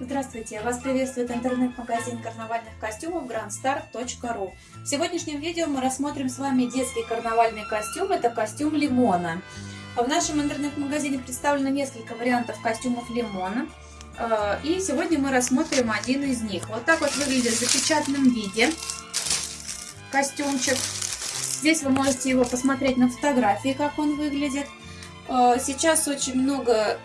Здравствуйте! Вас приветствует интернет-магазин карнавальных костюмов grandstar.ru В сегодняшнем видео мы рассмотрим с вами детский карнавальный костюм. Это костюм лимона. В нашем интернет-магазине представлено несколько вариантов костюмов лимона. Э, и сегодня мы рассмотрим один из них. Вот так вот выглядит в запечатанном виде костюмчик. Здесь вы можете его посмотреть на фотографии, как он выглядит. Э, сейчас очень много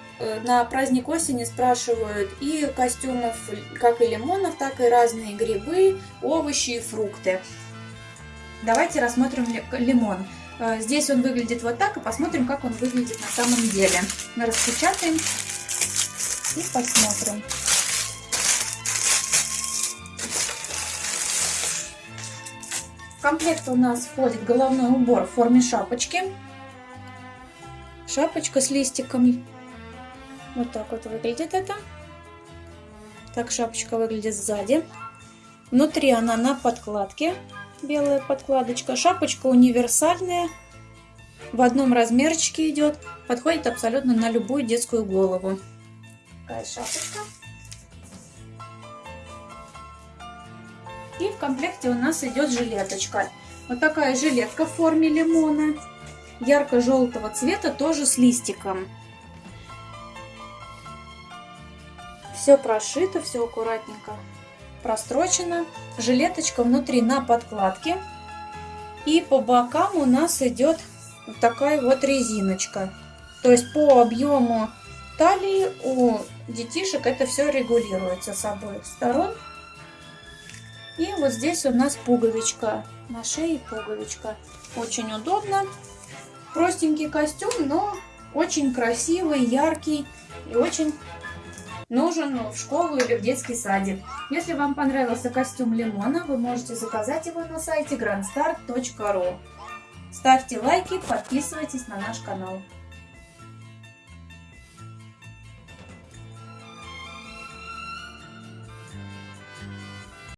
на праздник осени спрашивают и костюмов как и лимонов, так и разные грибы, овощи и фрукты. Давайте рассмотрим лимон. Э, здесь он выглядит вот так, и посмотрим, как он выглядит на самом деле. Мы распечатаем и посмотрим. В комплект у нас входит головной убор в форме шапочки. Шапочка с листиками вот так вот выглядит это. Так шапочка выглядит сзади. Внутри она на подкладке. Белая подкладочка. Шапочка универсальная. В одном размерчике идет. Подходит абсолютно на любую детскую голову. Такая шапочка. И в комплекте у нас идет жилеточка. Вот такая жилетка в форме лимона. Ярко-желтого цвета, тоже с листиком. Все прошито, все аккуратненько прострочено. Жилеточка внутри на подкладке. И по бокам у нас идет вот такая вот резиночка. То есть по объему талии у детишек это все регулируется с обоих сторон. И вот здесь у нас пуговичка. На шее пуговичка. Очень удобно. Простенький костюм, но очень красивый, яркий и очень нужен в школу или в детский садик. Если вам понравился костюм лимона, вы можете заказать его на сайте grandstar.ru. Ставьте лайки, подписывайтесь на наш канал.